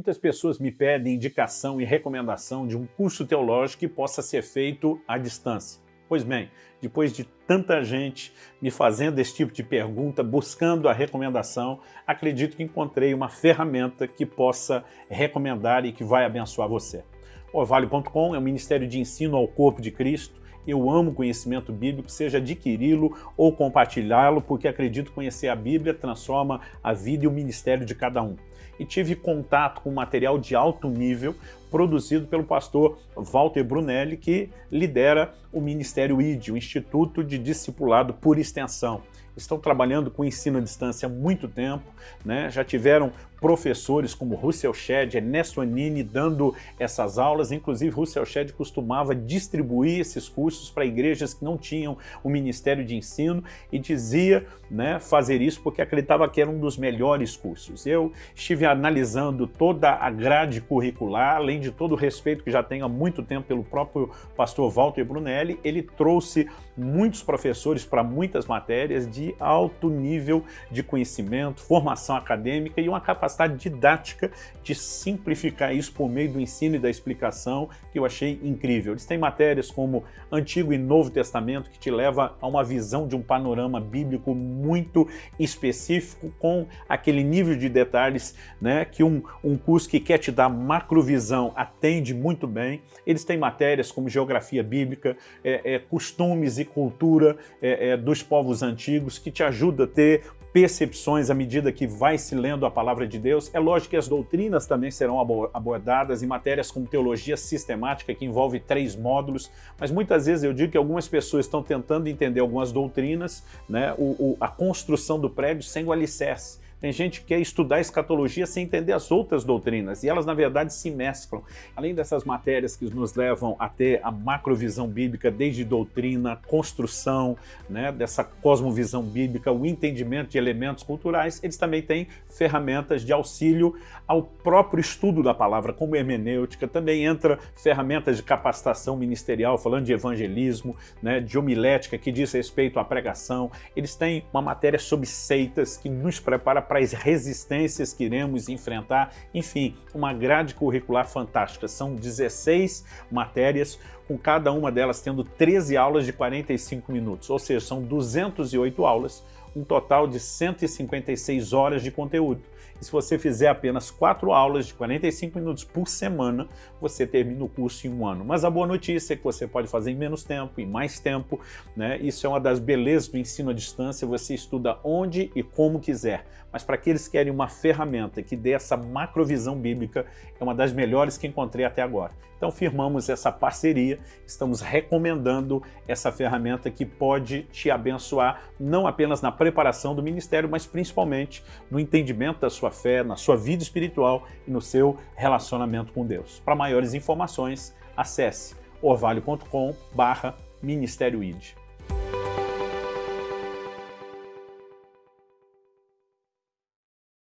Muitas pessoas me pedem indicação e recomendação de um curso teológico que possa ser feito à distância. Pois bem, depois de tanta gente me fazendo esse tipo de pergunta, buscando a recomendação, acredito que encontrei uma ferramenta que possa recomendar e que vai abençoar você. O Orvalho.com é um ministério de ensino ao corpo de Cristo. Eu amo conhecimento bíblico, seja adquiri-lo ou compartilhá-lo, porque acredito conhecer a Bíblia transforma a vida e o ministério de cada um. E tive contato com material de alto nível produzido pelo pastor Walter Brunelli, que lidera o Ministério ID, o Instituto de Discipulado por Extensão estão trabalhando com ensino à distância há muito tempo, né? já tiveram professores como Russell Shedd, Ernesto Anini dando essas aulas, inclusive Russell Shedd costumava distribuir esses cursos para igrejas que não tinham o Ministério de Ensino e dizia né, fazer isso porque acreditava que era um dos melhores cursos. Eu estive analisando toda a grade curricular, além de todo o respeito que já tenho há muito tempo pelo próprio pastor Walter Brunelli, ele trouxe muitos professores para muitas matérias de alto nível de conhecimento, formação acadêmica e uma capacidade didática de simplificar isso por meio do ensino e da explicação que eu achei incrível. Eles têm matérias como Antigo e Novo Testamento que te leva a uma visão de um panorama bíblico muito específico com aquele nível de detalhes né, que um, um curso que quer te dar macrovisão atende muito bem. Eles têm matérias como Geografia Bíblica, é, é, Costumes e Cultura é, é dos povos antigos que te ajuda a ter percepções à medida que vai se lendo a palavra de Deus. É lógico que as doutrinas também serão abordadas em matérias como teologia sistemática, que envolve três módulos, mas muitas vezes eu digo que algumas pessoas estão tentando entender algumas doutrinas, né, o, o, a construção do prédio sem o alicerce. Tem gente que quer estudar escatologia sem entender as outras doutrinas, e elas na verdade se mesclam. Além dessas matérias que nos levam a ter a macrovisão bíblica, desde doutrina, construção, né, dessa cosmovisão bíblica, o entendimento de elementos culturais, eles também têm ferramentas de auxílio ao próprio estudo da palavra, como hermenêutica, também entra ferramentas de capacitação ministerial, falando de evangelismo, né, de homilética, que diz respeito à pregação. Eles têm uma matéria sobre seitas que nos prepara para as resistências que iremos enfrentar, enfim, uma grade curricular fantástica. São 16 matérias, com cada uma delas tendo 13 aulas de 45 minutos, ou seja, são 208 aulas, um total de 156 horas de conteúdo. E se você fizer apenas quatro aulas de 45 minutos por semana, você termina o curso em um ano. Mas a boa notícia é que você pode fazer em menos tempo, em mais tempo. Né? Isso é uma das belezas do ensino à distância, você estuda onde e como quiser. Mas para aqueles que querem uma ferramenta que dê essa macrovisão bíblica, é uma das melhores que encontrei até agora. Então firmamos essa parceria, estamos recomendando essa ferramenta que pode te abençoar, não apenas na preparação do ministério, mas principalmente no entendimento da sua fé, na sua vida espiritual e no seu relacionamento com Deus. Para maiores informações, acesse orvalho.com barra Ministério ID.